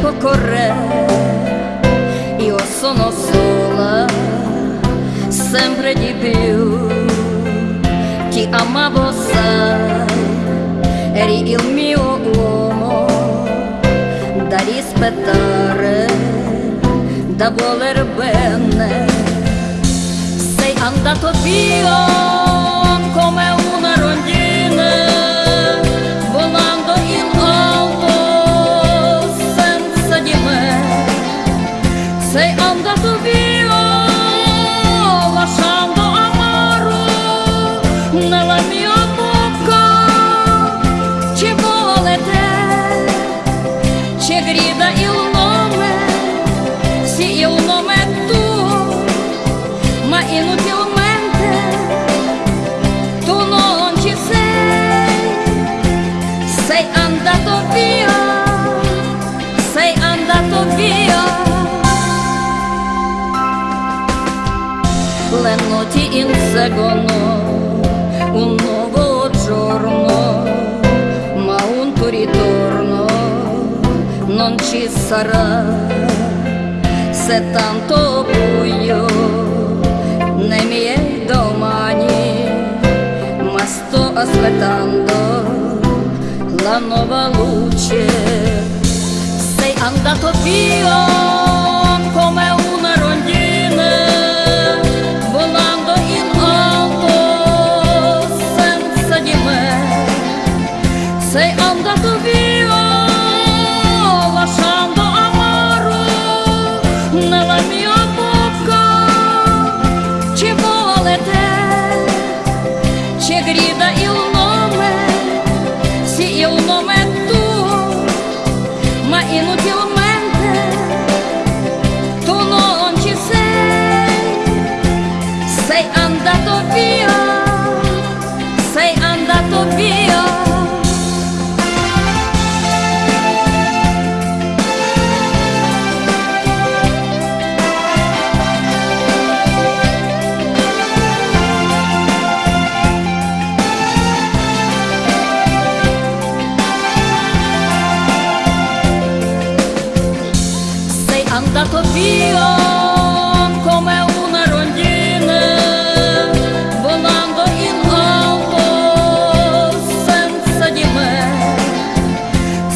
tempo corre, io sono sola, sempre di più. Ti amavo, sai, eri il mio uomo da rispettare, da voler bene. Sei andato via. Inseguono un nuovo giorno, ma un tuo ritorno non ci sarà. Se tanto buio nei miei domani, ma sto aspettando la nuova luce. Sei andato via.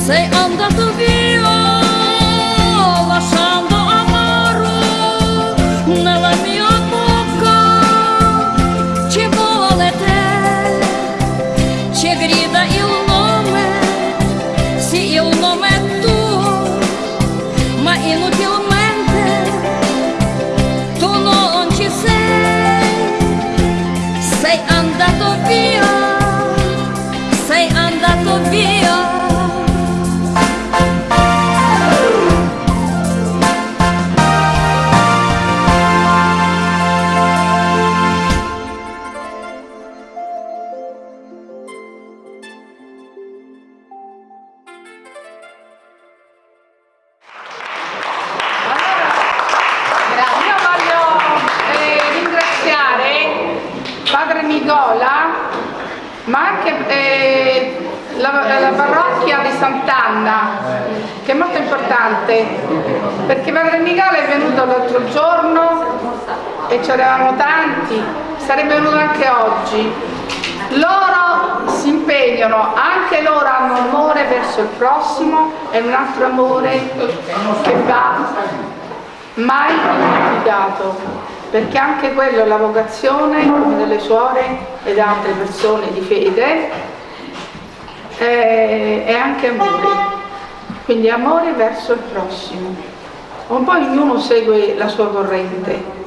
цей анда тобі лашандо амару, наламі обмовка, чи була лете, чи гріда ілломе, сі ілломе ту, ма інуті la, parrocchia di Sant'Anna, che è molto importante, perché Padre Nicola è venuto l'altro giorno e ci eravamo tanti, sarebbe venuto anche oggi. Loro si impegnano, anche loro hanno amore verso il prossimo e un altro amore che va mai dimenticato perché anche quello è la vocazione delle suore ed altre persone di fede è, è anche amore. Quindi amore verso il prossimo. Un po' ognuno segue la sua corrente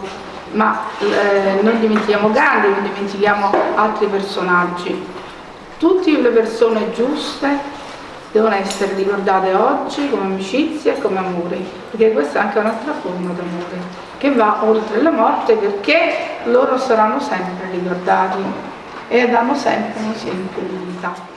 ma eh, non dimentichiamo Gandhi, non dimentichiamo altri personaggi. Tutte le persone giuste devono essere ricordate oggi come amicizia e come amore perché questa è anche un'altra forma d'amore che va oltre la morte perché loro saranno sempre ricordati e danno sempre un esempio di vita.